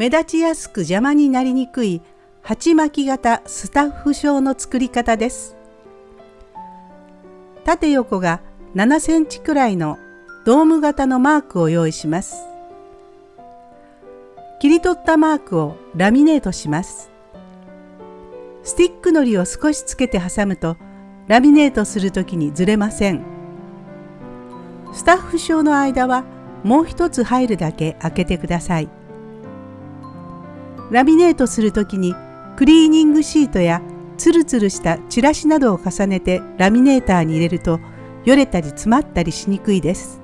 目立ちやすく邪魔になりにくい鉢巻き型スタッフ証の作り方です。縦横が7センチくらいのドーム型のマークを用意します。切り取ったマークをラミネートします。スティックのりを少しつけて挟むとラミネートするときにずれません。スタッフ証の間はもう一つ入るだけ開けてください。ラミネートするときにクリーニングシートやツルツルしたチラシなどを重ねてラミネーターに入れるとよれたり詰まったりしにくいです。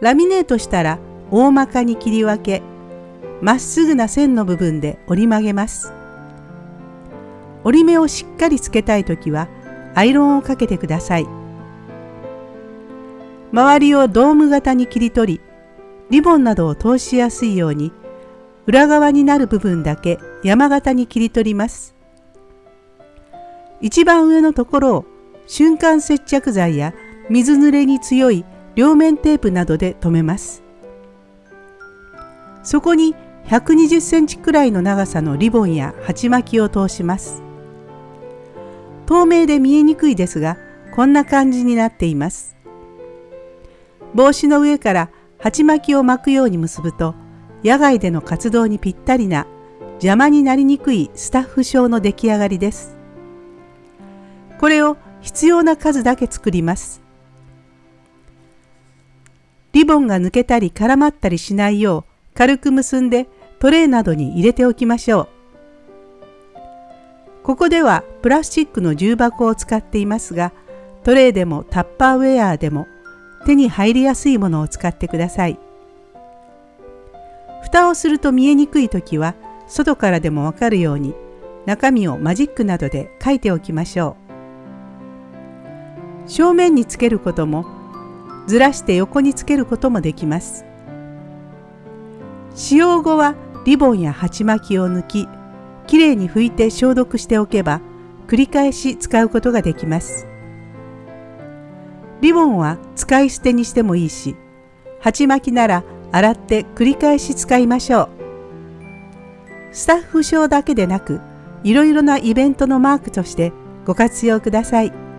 ラミネートしたら大まかに切り分けまっすぐな線の部分で折り曲げます。折り目をしっかりつけたいときはアイロンをかけてください。周りをドーム型に切り取りリボンなどを通しやすいように裏側になる部分だけ山形に切り取ります。一番上のところを瞬間接着剤や水濡れに強い両面テープなどで留めます。そこに120センチくらいの長さのリボンや鉢巻きを通します。透明で見えにくいですが、こんな感じになっています。帽子の上から鉢巻きを巻くように結ぶと、野外での活動にぴったりな邪魔になりにくいスタッフ証の出来上がりです。これを必要な数だけ作ります。リボンが抜けたり絡まったりしないよう軽く結んでトレーなどに入れておきましょう。ここではプラスチックの重箱を使っていますがトレーでもタッパーウェアでも手に入りやすいものを使ってください。蓋をすると見えにくい時は外からでもわかるように中身をマジックなどで書いておきましょう。正面につけることもずらして横につけることもできます。使用後はリボンや鉢巻きを抜ききれいに拭いて消毒しておけば繰り返し使うことができます。リボンは使い捨てにしてもいいし鉢巻きなら洗って繰り返し使いましょう。スタッフ証だけでなく、いろいろなイベントのマークとしてご活用ください。